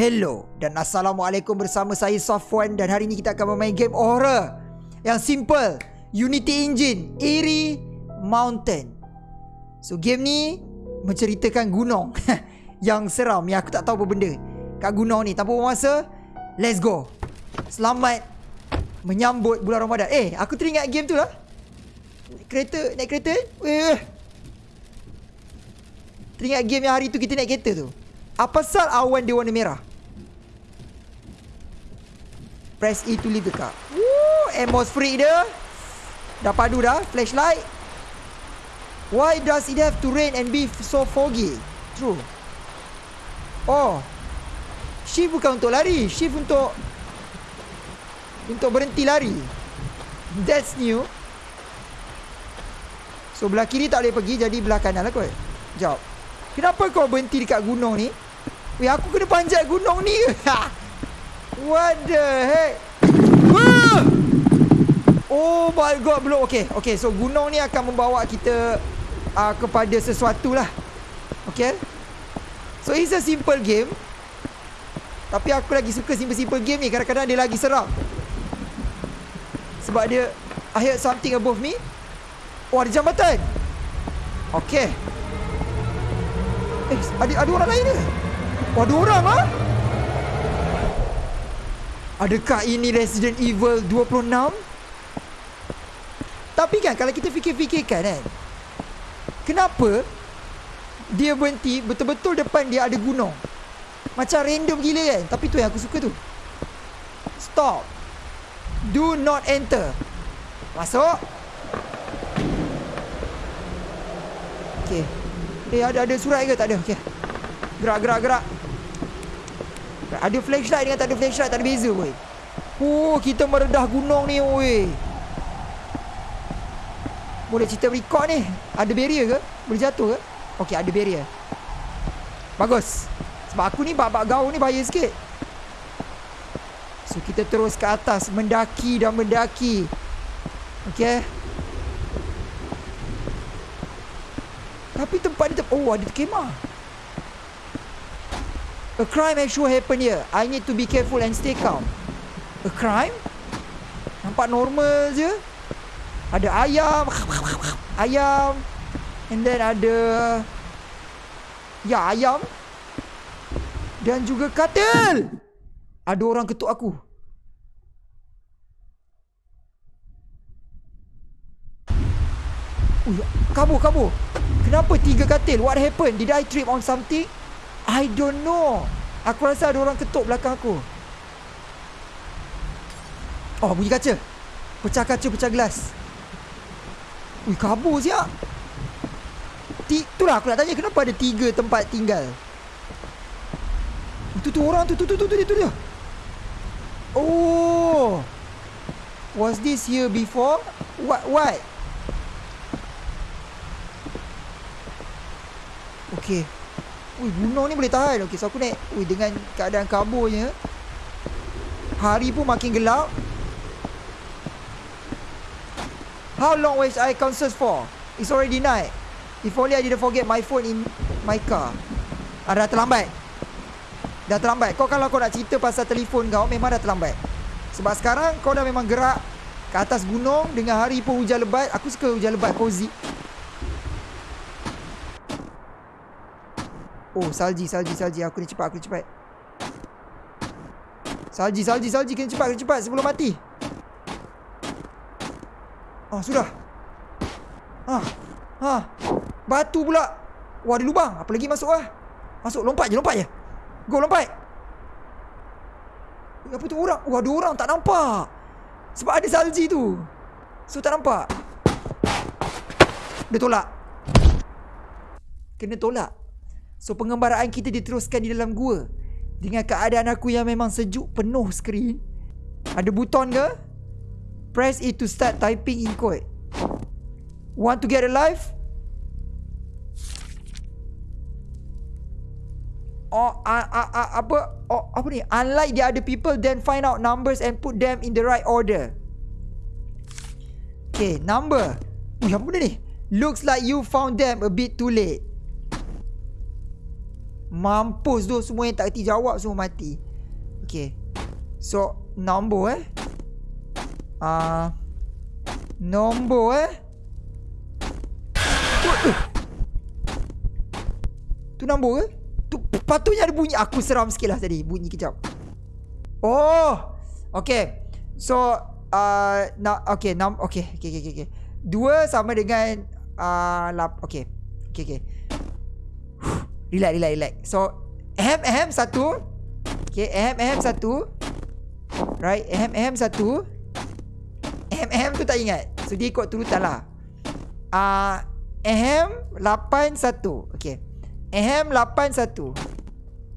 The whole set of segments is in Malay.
Hello dan Assalamualaikum bersama saya Safwan dan hari ini kita akan bermain game horror yang simple. Unity Engine Eerie Mountain. So game ni menceritakan gunung yang seram. Yang aku tak tahu apa benda. Kat gunung ni tanpa masa let's go. Selamat menyambut bulan Ramadan. Eh aku teringat game tu lah. Kereta naik kereta. Eh. Teringat game yang hari tu kita naik kereta tu. Apa sal awan dia warna merah? Press E to leave the car. Woo, atmospheric dia. Dah padu dah. Flashlight. Why does it have to rain and be so foggy? True. Oh. Shift bukan untuk lari. Shift untuk... Untuk berhenti lari. That's new. So, belah kiri tak boleh pergi. Jadi, belah kanan lah kot. Jawab. Kenapa kau berhenti dekat gunung ni? Weh aku kena panjat gunung ni ke? What the heck? Oh my god belum. Okay Okay so gunung ni akan membawa kita uh, Kepada sesuatu lah. Okay? So it's a simple game. Tapi aku lagi suka simple-simple game ni. Kadang-kadang dia lagi seram. Sebab dia I heard something above me. Oh ada jambatan. Okay. Eh ada, ada orang lain ke? Oh, ada orang ah? Adakah ini Resident Evil 26? Tapi kan kalau kita fikir-fikirkan kan Kenapa Dia berhenti betul-betul depan dia ada gunung? Macam random gila kan? Tapi tu yang aku suka tu. Stop. Do not enter. Masuk. Okay Eh ada ada surat ke tak ada? Okay Gerak gerak gerak Ada flashlight dengan tak ada flashlight Tak ada beza weh. Oh kita meredah gunung ni weh. Boleh cerita record ni? Ada barrier ke? Boleh jatuh ke? Okay ada barrier. Bagus. Sebab aku ni bab-bab gaul ni bahaya sikit. So kita terus ke atas Mendaki dan mendaki. Okay Tapi tempat ni Oh ada kemah A crime actually happened here. I need to be careful and stay calm. A crime? Nampak normal je. Ada ayam. Ayam. And then ada... Ya, ayam. Dan juga katil. Ada orang ketuk aku. Oh, kabur, kabur. Kenapa tiga katil? What happened? Did I trip on something? I don't know. Aku rasa ada orang ketuk belakang aku. Oh, bunyi kaca. Pecah kaca, pecah gelas. Ui, kabur siap. Itulah aku nak tanya kenapa ada tiga tempat tinggal. Itu tu orang tu, tu, tu, tu, tu, tu, tu dia. Oh. Was this here before? What, what? Okay. Ui, gunung ni boleh tahan. Okey, so aku naik. Ui, dengan keadaan kaburnya. Hari pun makin gelap. How long was I concert for? It's already night. If only I didn't forget my phone in my car. Ah, dah terlambat. Dah terlambat. Kau kalau kau nak cerita pasal telefon kau, memang dah terlambat. Sebab sekarang kau dah memang gerak ke atas gunung dengan hari pun hujan lebat. Aku suka hujan lebat cozy. Oh, salji, salji, salji. Aku ni cepat, aku ni cepat. Salji, salji, salji. Kena cepat, kena cepat sebelum mati. Oh, sudah. Ah. Ha. Batu pula. Wah, ada lubang. Apa lagi masuk ah? Masuk, lompat je, lompat je. Go, lompat. Apa tu orang? Wah, ada orang tak nampak. Sebab ada salji tu. So, tak nampak. Dia tolak. Kena tolak. So pengembaraan kita diteruskan di dalam gua Dengan keadaan aku yang memang sejuk penuh skrin Ada buton ke? Press it to start typing in code Want to get alive? Oh, uh, uh, uh, apa? Oh, apa ni? Unlike the other people, then find out numbers and put them in the right order. Okay, number. Ui, apa benda ni? Looks like you found them a bit too late. Mampus tu semua yang tak kerti jawab semua mati. Okay. So, nombor eh. Ah, uh, nombor eh. Tu, nombor ke? Tu patutnya ada bunyi. Aku seram sikit lah tadi. Bunyi kejap. Oh. Okay. So, uh, na okay, nam okay, okay, okay, okay. Dua sama dengan uh, lap, okay, okay, okay. Relax, relax, relax. So, ahem, ahem satu. Okay, ahem, ahem satu. Right, ahem, ahem satu. Ahem, ahem tu tak ingat. So, dia ikut turutan lah. Uh, ahem, lapan satu. Okay. Ahem, lapan satu.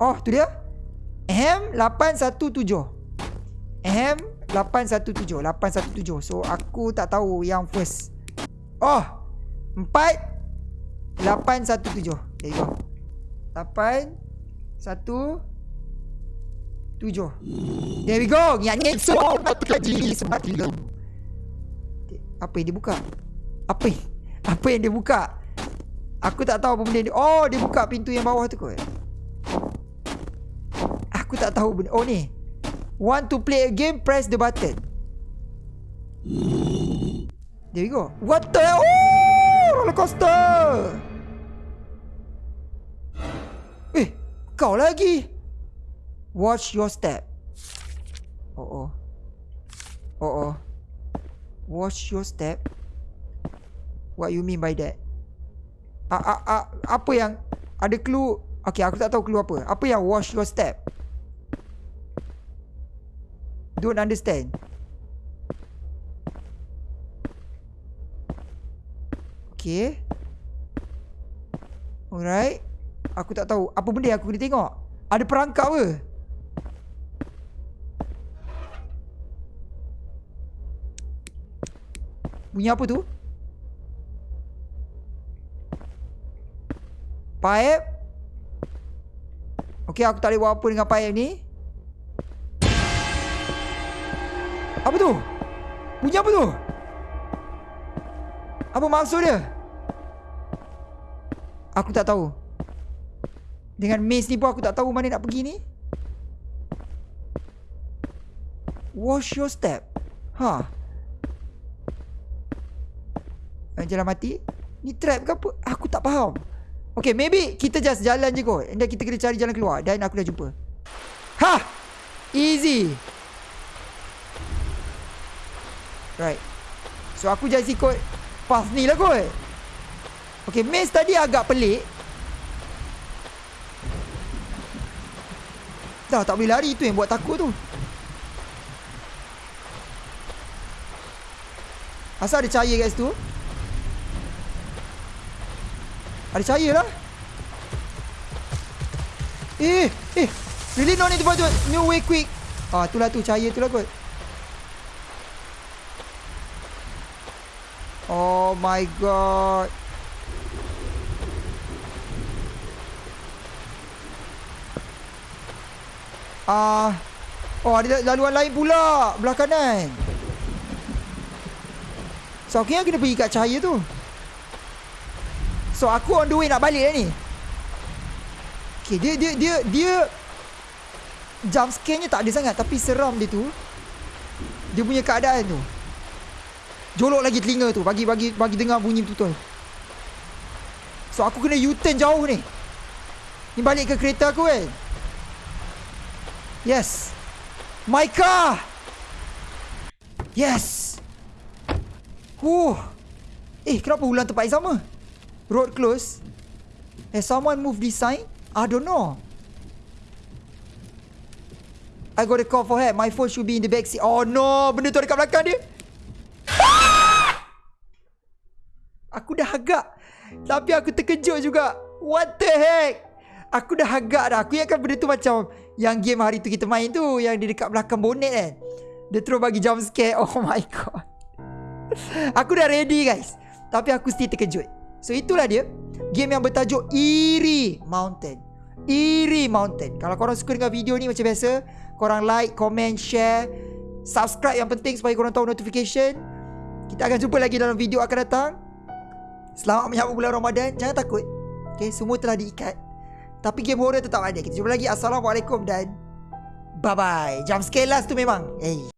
Oh, tu dia. Ahem, lapan satu tujuh. Ahem, 817 817 So aku tak tahu yang first Oh 4 817 There you go 8 1 7 There we go Nyanyi So Apa yang dia buka Apa yang Apa yang dia buka Aku tak tahu apa benda ni Oh dia buka pintu yang bawah tu kot Aku tak tahu benda Oh ni Want to play a game, press the button. There we go. What the? Oh, roller coaster. Kau lagi. Watch your step. Oh oh. Oh oh. Watch your step. What you mean by that? Ah ah ah apa yang ada clue? Okay, aku tak tahu clue apa. Apa yang watch your step? don't understand. Okay. Alright. Aku tak tahu. Apa benda aku kena tengok? Ada perangkap ke? Bunyi apa tu? Pipe. Okay, aku tak boleh buat apa dengan pipe ni. Apa tu? Bunyi apa tu? Apa maksud dia? Aku tak tahu. Dengan maze ni pun aku tak tahu mana nak pergi ni. Wash your step. Ha. Jalan mati. Ni trap ke apa? Aku tak faham. Okay, maybe kita just jalan je kot. Dan kita kena cari jalan keluar. Dan aku dah jumpa. Ha! Easy. Right So aku just ikut Path ni lah kot Okay maze tadi agak pelik Dah tak boleh lari tu yang buat takut tu. Asal ada cahaya kat situ? Ada cahaya lah. Eh Eh Really no need to do New way quick. Ah tu lah tu cahaya tu lah kot. Oh my god. Ah. Uh, oh ada laluan lain pula belah kanan. So aku kena pergi kat cahaya tu. So aku on the way nak balik lah ni. Okay dia dia dia dia jump scare-nya tak ada sangat tapi seram dia tu. Dia punya keadaan tu. Jolok lagi telinga tu bagi bagi bagi dengar bunyi betul. So aku kena U-turn jauh ni. Ni balik ke kereta aku kan. Yes. My car. Yes. Huh. Eh, kenapa ulang tempat yang sama? Road close. Has someone move this sign? I don't know. I got a call for help. My phone should be in the back seat. Oh no, benda tu dekat belakang dia. Aku dah agak Tapi aku terkejut juga What the heck Aku dah agak dah. Aku ingatkan benda tu macam Yang game hari tu kita main tu Yang di dekat belakang bonnet kan. Dia terus bagi jump scare. Oh my god. Aku dah ready guys. Tapi aku still terkejut. So itulah dia. Game yang bertajuk Eerie Mountain. Eerie Mountain. Kalau korang suka dengan video ni macam biasa Korang like, comment, share Subscribe yang penting supaya korang tahu notification. Kita akan jumpa lagi dalam video akan datang. Selamat menyambut bulan Ramadan. Jangan takut. Okay semua telah diikat Tapi game horror tetap ada. Kita jumpa lagi. Assalamualaikum dan bye-bye. Jam scale last tu memang. Eh.